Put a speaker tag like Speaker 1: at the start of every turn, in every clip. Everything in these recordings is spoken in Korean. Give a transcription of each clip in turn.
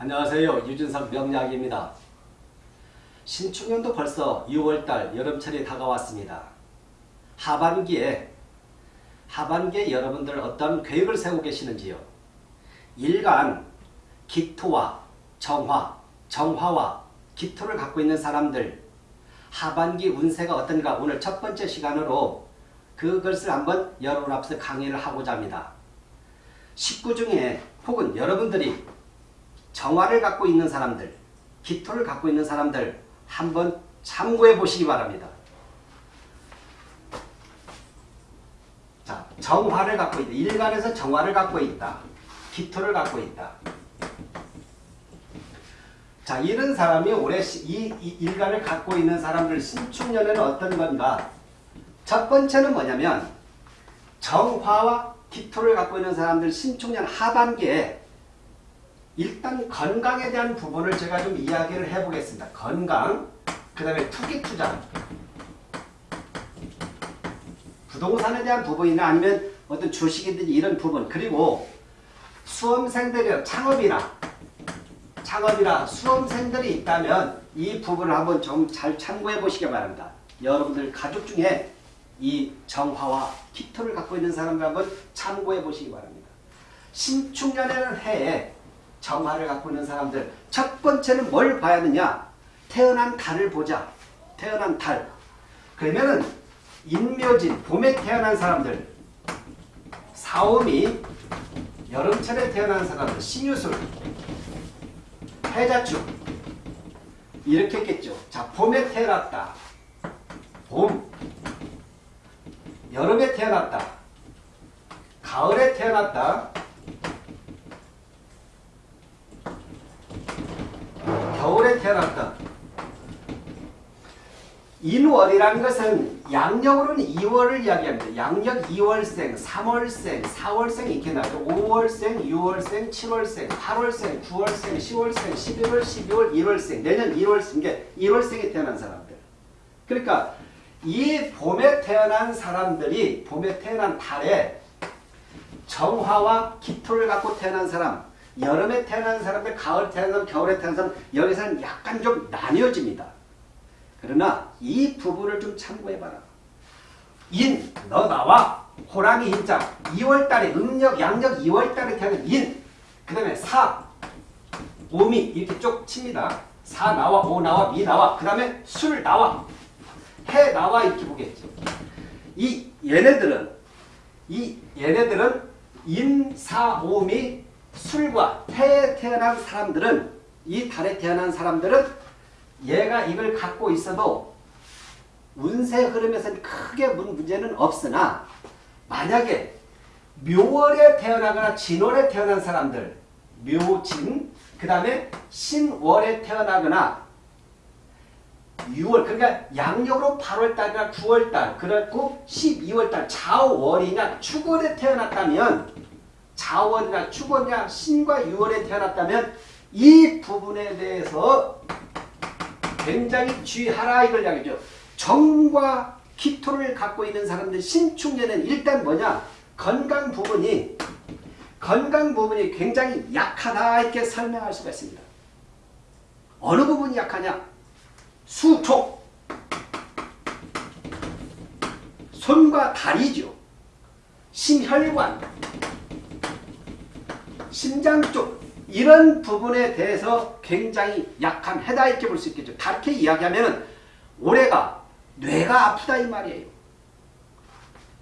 Speaker 1: 안녕하세요. 유준석 명약입니다. 신축년도 벌써 6월달 여름철이 다가왔습니다. 하반기에 하반기에 여러분들 어떤 계획을 세우고 계시는지요? 일간 기토와 정화, 정화와 기토를 갖고 있는 사람들 하반기 운세가 어떤가 오늘 첫 번째 시간으로 그것을 한번 여러분 앞에서 강의를 하고자 합니다. 식구 중에 혹은 여러분들이 정화를 갖고 있는 사람들, 기토를 갖고 있는 사람들 한번 참고해 보시기 바랍니다. 자, 정화를 갖고 있다. 일간에서 정화를 갖고 있다. 기토를 갖고 있다. 자, 이런 사람이 올해 이, 이 일간을 갖고 있는 사람들 신축년에는 어떤 건가? 첫 번째는 뭐냐면 정화와 기토를 갖고 있는 사람들 신축년 하반기에 일단 건강에 대한 부분을 제가 좀 이야기를 해보겠습니다. 건강, 그 다음에 투기 투자, 부동산에 대한 부분이나 아니면 어떤 주식이든지 이런 부분 그리고 수험생들이 창업이나 창업이나 수험생들이 있다면 이 부분을 한번 좀 잘 참고해 보시기 바랍니다. 여러분들 가족 중에 이 정화와 기토를 갖고 있는 사람들 한번 참고해 보시기 바랍니다. 신축년에는 해에 정화를 갖고 있는 사람들 첫 번째는 뭘 봐야 하느냐? 태어난 달을 보자. 태어난 달. 그러면은 인묘진 봄에 태어난 사람들 사오미 여름철에 태어난 사람들 신유술 해자축. 이렇게 했겠죠. 자 봄에 태어났다. 봄. 여름에 태어났다. 가을에 태어났다 겨울에 태어났다. 인월이라는 것은 양력으로는 2월을 이야기합니다. 양력 2월생, 3월생, 4월생 이렇게 나죠. 5월생, 6월생, 7월생, 8월생, 9월생, 10월생, 11월, 12월, 1월생, 내년 1월생, 게 1월생에 태어난 사람들. 그러니까 이 봄에 태어난 사람들이 봄에 태어난 달에 정화와 기토를 갖고 태어난 사람 여름에 태어난 사람들, 가을 태어난 사람, 겨울에 태어난 사람 여기서는 약간 좀 나뉘어집니다. 그러나 이 부분을 좀 참고해봐라. 인, 너 나와. 호랑이 인자. 2월달에 음력, 양력 2월달에 태어난 인. 그 다음에 사, 오미 이렇게 쭉 칩니다. 사 나와, 오 나와, 미 나와. 그 다음에 술 나와. 해 나와 이렇게 보겠죠. 이 얘네들은 이 얘네들은 인, 사, 오미 술과 태에 태어난 사람들은 이 달에 태어난 사람들은 얘가 이걸 갖고 있어도 운세 흐름에서는 크게 문제는 없으나 만약에 묘월에 태어나거나 진월에 태어난 사람들 묘진 그 다음에 신월에 태어나거나 6월 그러니까 양력으로 8월달이나 9월달 그렇고 12월달 자월이나 축월에 태어났다면 자원이나 축원이나 신과 유월에 태어났다면 이 부분에 대해서 굉장히 주의하라 이걸 이야기죠. 정과 기토를 갖고 있는 사람들 신축년에는 일단 뭐냐 건강 부분이 건강 부분이 굉장히 약하다 이렇게 설명할 수가 있습니다. 어느 부분이 약하냐? 수촉 손과 다리죠. 심혈관 심장 쪽 이런 부분에 대해서 굉장히 약한 해다 이렇게 볼 수 있겠죠. 다르게 이야기하면 올해가 뇌가 아프다 이 말이에요.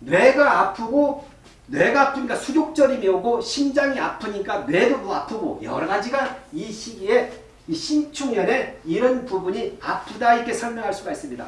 Speaker 1: 뇌가 아프고 뇌가 아프니까 수족절임이 오고 심장이 아프니까 뇌도 아프고 여러 가지가 이 시기에 이 신축년에 이런 부분이 아프다 이렇게 설명할 수가 있습니다.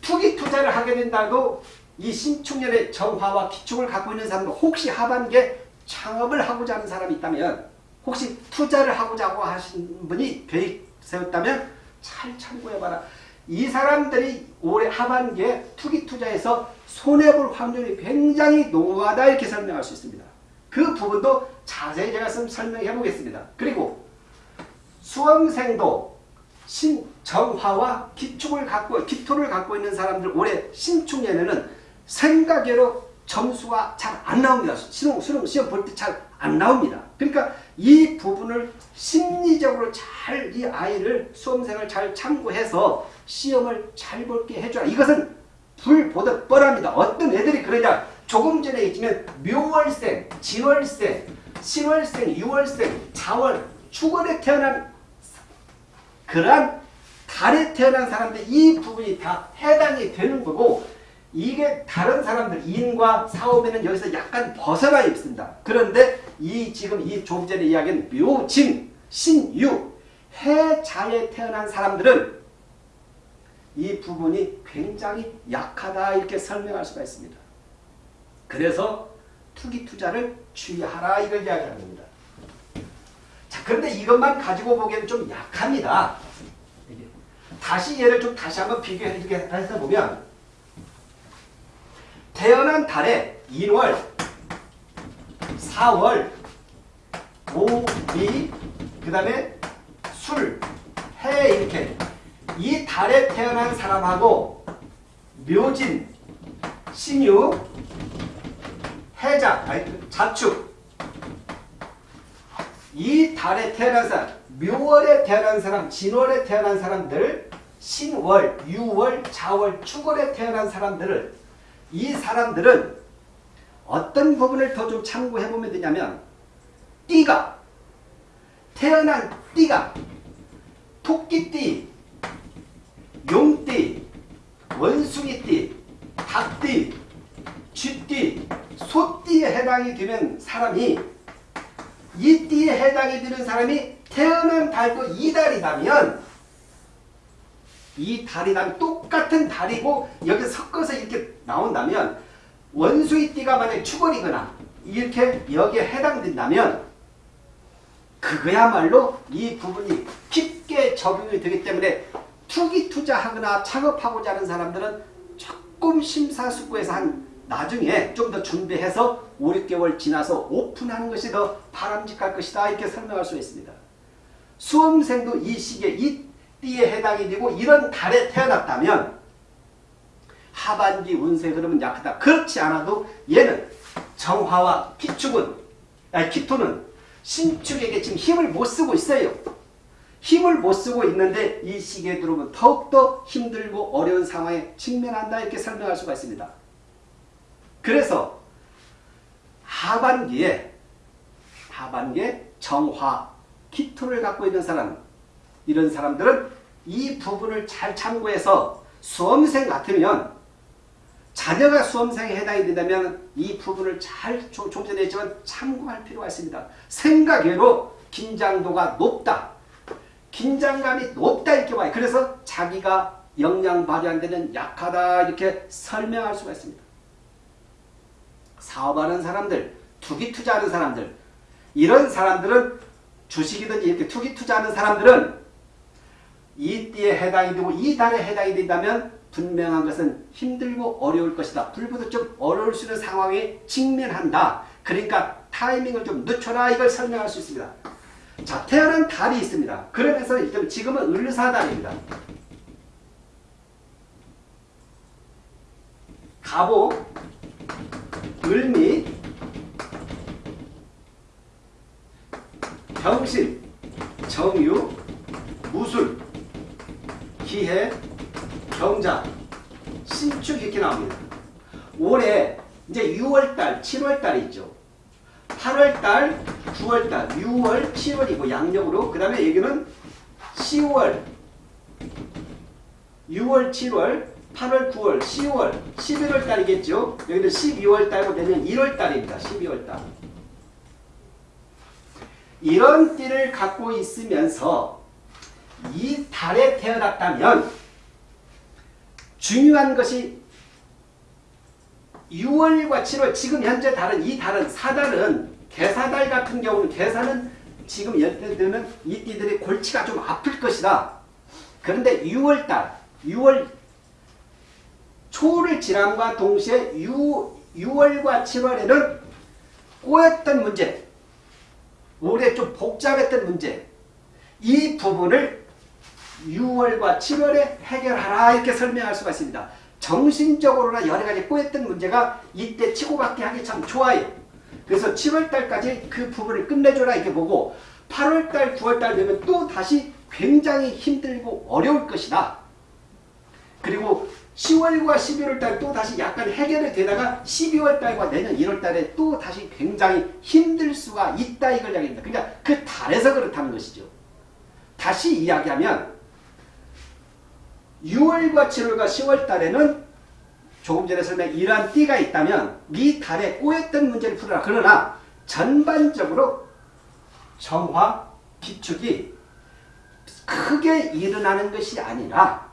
Speaker 1: 투기 투자를 하게 된다고 이 신축년에 정화와 기축을 갖고 있는 사람도 혹시 하반기에 창업을 하고자 하는 사람이 있다면 혹시 투자를 하고자 하신 분이 계획 세웠다면 잘 참고해봐라. 이 사람들이 올해 하반기에 투기 투자에서 손해볼 확률이 굉장히 농후하다 이렇게 설명할 수 있습니다. 그 부분도 자세히 제가 설명해 보겠습니다. 그리고 수험생도 신정화와 기축을 갖고 기토를 갖고 있는 사람들 올해 신축년에는 생각외로 점수가 잘 안 나옵니다. 수능, 수능 시험 볼 때 잘 안 나옵니다. 그러니까 이 부분을 심리적으로 잘 이 아이를 수험생을 잘 참고해서 시험을 잘 볼게 해줘라. 이것은 불보듯 뻔합니다. 어떤 애들이 그러냐. 조금 전에 있지만 묘월생, 진월생, 신월생, 유월생, 자월, 축월에 태어난 그러한 달에 태어난 사람들 이 부분이 다 해당이 되는 거고 이게 다른 사람들 인과 사업에는 여기서 약간 벗어나 있습니다. 그런데 이 지금 이 조금 전에 이야기한 묘진, 신유, 해자에 태어난 사람들은 이 부분이 굉장히 약하다 이렇게 설명할 수가 있습니다. 그래서 투기 투자를 주의하라 이걸 이야기하는 겁니다. 자, 그런데 이것만 가지고 보기에는 좀 약합니다. 다시 얘를 좀 다시 한번 비교해서 보면 태어난 달에 1월, 4월, 5, 2, 그 다음에 술, 해 이렇게. 이 달에 태어난 사람하고 묘진, 신유, 해자, 아니, 자축. 이 달에 태어난 사람, 묘월에 태어난 사람, 진월에 태어난 사람들, 신월, 유월, 자월, 축월에 태어난 사람들을 이 사람들은 어떤 부분을 더 좀 참고해 보면 되냐면 띠가 태어난 띠가 토끼띠, 용띠, 원숭이띠, 닭띠, 쥐띠, 소띠에 해당이 되는 사람이 이 띠에 해당이 되는 사람이 태어난 달도 이 달이라면 이 달이랑 똑같은 달이고 여기 섞어서 이렇게 나온다면 원숭이띠가 만약에 축월이거나 이렇게 여기에 해당된다면 그거야말로 이 부분이 깊게 적용이 되기 때문에 투기 투자하거나 창업하고자 하는 사람들은 조금 심사숙고해서 한 나중에 좀 더 준비해서 5, 6개월 지나서 오픈하는 것이 더 바람직할 것이다 이렇게 설명할 수 있습니다. 수험생도 이 시기에 이 띠에 해당이 되고 이런 달에 태어났다면 하반기 운세 흐름은 약하다. 그렇지 않아도 얘는 정화와 기축은 아니 기토는 신축에게 지금 힘을 못 쓰고 있어요. 힘을 못 쓰고 있는데 이 시기에 들어오면 더욱더 힘들고 어려운 상황에 직면한다 이렇게 설명할 수가 있습니다. 그래서 하반기에 하반기에 정화, 기토를 갖고 있는 사람 이런 사람들은 이 부분을 잘 참고해서 수험생 같으면 자녀가 수험생에 해당이 된다면 이 부분을 잘좀 전에 했지만 참고할 필요가 있습니다. 생각외로 긴장도가 높다. 긴장감이 높다 이렇게 봐요. 그래서 자기가 역량 발휘 안 되는 약하다 이렇게 설명할 수가 있습니다. 사업하는 사람들, 투기 투자하는 사람들 이런 사람들은 주식이든지 이렇게 투기 투자하는 사람들은 이 띠에 해당이 되고 이 달에 해당이 된다면 분명한 것은 힘들고 어려울 것이다. 불보듯 좀 어려울 수 있는 상황에 직면한다. 그러니까 타이밍을 좀 늦춰라 이걸 설명할 수 있습니다. 자 태어난 달이 있습니다. 그러면서 일단 지금은 을사달입니다. 가보, 을미, 병신, 정유, 무술, 기해, 경자, 신축 이렇게 나옵니다. 올해 이제 6월달, 7월달이 있죠. 8월달, 9월달, 6월, 7월이고 양력으로 그 다음에 여기는 10월, 6월, 7월, 8월, 9월, 10월, 11월 달이겠죠. 여기는 12월 달고 되면 1월 달입니다. 12월 달. 이런 띠를 갖고 있으면서 이 달에 태어났다면 중요한 것이 6월과 7월 지금 현재 달은 이 달은 사달은 개사달 같은 경우는 개사는 지금 예를 들면 이 띠들이 골치가 좀 아플 것이다. 그런데 6월달 6월 초를 지남과 동시에 6, 6월과 7월에는 꼬였던 문제 올해 좀 복잡했던 문제 이 부분을 6월과 7월에 해결하라 이렇게 설명할 수가 있습니다. 정신적으로나 여러 가지 꼬였던 문제가 이때 치고받기 하기 참 좋아요. 그래서 7월달까지 그 부분을 끝내줘라 이렇게 보고 8월달, 9월달 되면 또 다시 굉장히 힘들고 어려울 것이다. 그리고 10월과 11월달 또 다시 약간 해결이 되다가 12월달과 내년 1월달에 또 다시 굉장히 힘들 수가 있다 이걸 이야기합니다. 그러니까 그 달에서 그렇다는 것이죠. 다시 이야기하면 6월과 7월과 10월 달에는 조금 전에 설명 이러한 띠가 있다면 이 달에 꼬였던 문제를 풀어라. 그러나 전반적으로 정화, 비축이 크게 일어나는 것이 아니라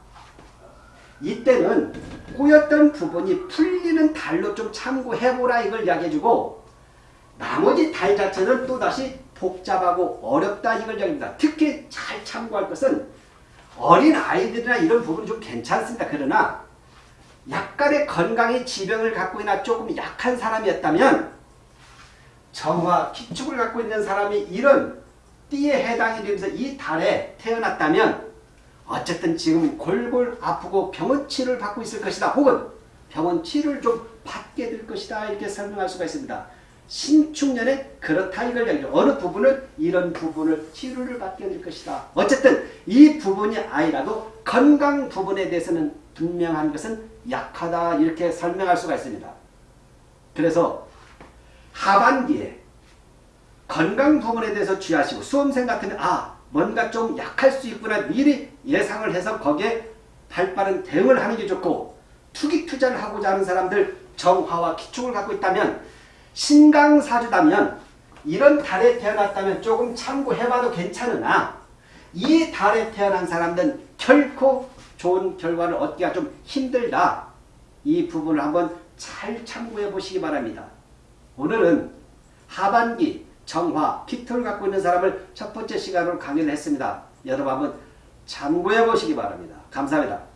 Speaker 1: 이때는 꼬였던 부분이 풀리는 달로 좀 참고해보라 이걸 이야기해주고 나머지 달 자체는 또다시 복잡하고 어렵다 이걸 이야기합니다. 특히 잘 참고할 것은 어린 아이들이나 이런 부분은 좀 괜찮습니다. 그러나 약간의 건강의 지병을 갖고 있나 조금 약한 사람이었다면 정화, 기축을 갖고 있는 사람이 이런 띠에 해당이 되면서 이 달에 태어났다면 어쨌든 지금 골골 아프고 병원 치료를 받고 있을 것이다. 혹은 병원 치료를 좀 받게 될 것이다. 이렇게 설명할 수가 있습니다. 신축년에 그렇다 이걸 얘기죠. 어느 부분을 이런 부분을 치료를 받게 될 것이다. 어쨌든 이 부분이 아니라도 건강 부분에 대해서는 분명한 것은 약하다 이렇게 설명할 수가 있습니다. 그래서 하반기에 건강 부분에 대해서 주의하시고 수험생 같으면 아 뭔가 좀 약할 수 있구나 미리 예상을 해서 거기에 발빠른 대응을 하는 게 좋고 투기 투자를 하고자 하는 사람들 정화와 기축을 갖고 있다면 신강사주다면 이런 달에 태어났다면 조금 참고해봐도 괜찮으나 이 달에 태어난 사람들은 결코 좋은 결과를 얻기가 좀 힘들다. 이 부분을 한번 잘 참고해 보시기 바랍니다. 오늘은 하반기 정화, 피토를 갖고 있는 사람을 첫 번째 시간으로 강의를 했습니다. 여러분 한번 참고해 보시기 바랍니다. 감사합니다.